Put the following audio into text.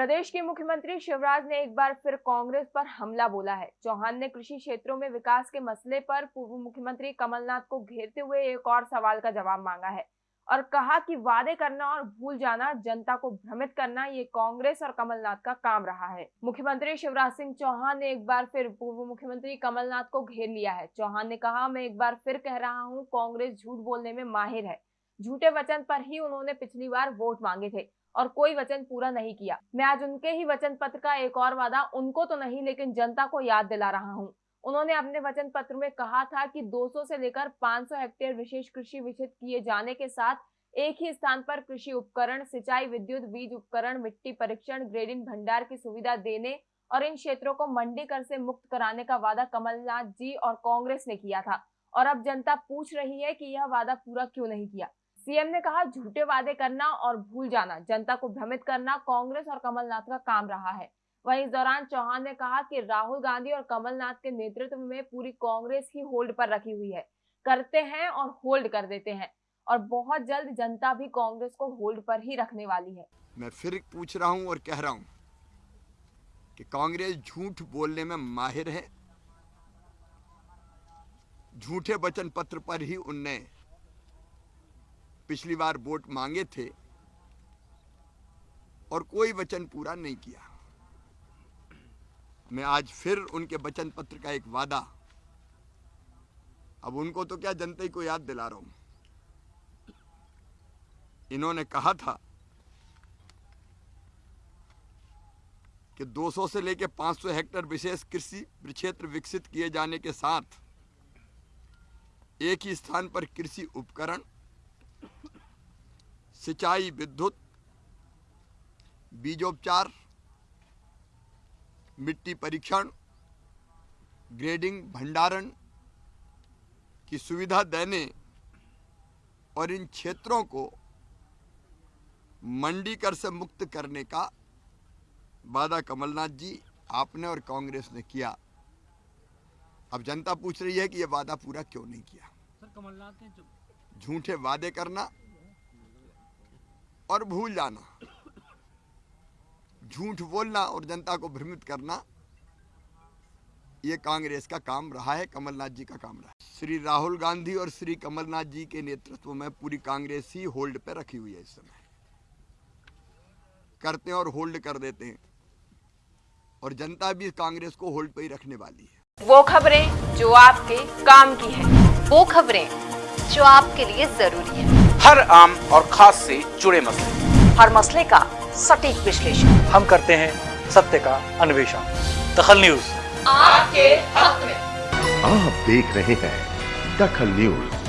प्रदेश के मुख्यमंत्री शिवराज ने एक बार फिर कांग्रेस पर हमला बोला है। चौहान ने कृषि क्षेत्रों में विकास के मसले पर पूर्व मुख्यमंत्री कमलनाथ को घेरते हुए एक और सवाल का जवाब मांगा है और कहा कि वादे करना और भूल जाना, जनता को भ्रमित करना, ये कांग्रेस और कमलनाथ का काम रहा है। मुख्यमंत्री शिवराज सिंह चौहान ने एक बार फिर पूर्व मुख्यमंत्री कमलनाथ को घेर लिया है। चौहान ने कहा, मैं एक बार फिर कह रहा हूँ, कांग्रेस झूठ बोलने में माहिर है। झूठे वचन पर ही उन्होंने पिछली बार वोट मांगे थे। और कोई वचन पूरा नहीं किया। मैं आज उनके ही वचन पत्र का एक और वादा उनको तो नहीं, लेकिन जनता को याद दिला रहा हूँ। उन्होंने अपने वचन पत्र में कहा था कि 200 से लेकर 500 हेक्टेयर विशेष कृषि विषित किए जाने के साथ एक ही स्थान पर कृषि उपकरण, सिंचाई, विद्युत, बीज उपकरण, मिट्टी परीक्षण, ग्रेडिंग, भंडार की सुविधा देने और इन क्षेत्रों को मंडी कर से मुक्त कराने का वादा कमलनाथ जी और कांग्रेस ने किया था। और अब जनता पूछ रही है कि यह वादा पूरा क्यों नहीं किया? सीएम ने कहा, झूठे वादे करना और भूल जाना, जनता को भ्रमित करना कांग्रेस और कमलनाथ का काम रहा है। वहीं इस दौरान चौहान ने कहा कि राहुल गांधी और कमलनाथ के नेतृत्व में पूरी कांग्रेस ही होल्ड पर रखी हुई है। करते हैं और होल्ड कर देते हैं और बहुत जल्द जनता भी कांग्रेस को होल्ड पर ही रखने वाली है। मैं फिर पूछ रहा हूँ और कह रहा हूँ कि कांग्रेस झूठ बोलने में माहिर है। झूठे वचन पत्र पर ही उनने पिछली बार वोट मांगे थे और कोई वचन पूरा नहीं किया। मैं आज फिर उनके वचन पत्र का एक वादा। अब उनको तो क्या जनता ही को याद दिला रहा हूँ। इन्होंने कहा था कि 200 से लेकर 500 हेक्टेयर विशेष कृषि क्षेत्र विकसित किए जाने के साथ एक ही स्थान पर कृषि उपकरण सिंचाई विद्युत, बीजोपचार, मिट्टी परीक्षण, ग्रेडिंग, भंडारण की सुविधा देने और इन क्षेत्रों को मंडी कर से मुक्त करने का वादा कमलनाथ जी, आपने और कांग्रेस ने किया। अब जनता पूछ रही है कि यह वादा पूरा क्यों नहीं किया? सर, कमलनाथ ने झूठे वादे करना और भूल जाना। झूठ बोलना और जनता को भ्रमित करना, ये कांग्रेस का काम रहा है, कमलनाथ जी का काम रहा है। श्री राहुल गांधी और श्री कमलनाथ जी के नेतृत्व में पूरी कांग्रेस ही होल्ड पे रखी हुई है इस समय। करते हैं और होल्ड कर देते हैं। और जनता भी कांग्रेस को होल्ड पे ही रखने वाली है। वो खबरें जो आपके काम की है। वो खबरें जो आपके लिए ज़रूरी है। हर आम और खास से जुड़े मसले। हर मसले का सटीक विश्लेषण। हम करते हैं सत्य का अन्वेषण। दखल न्यूज़। आपके हक में। आप देख रहे हैं दखल न्यूज़।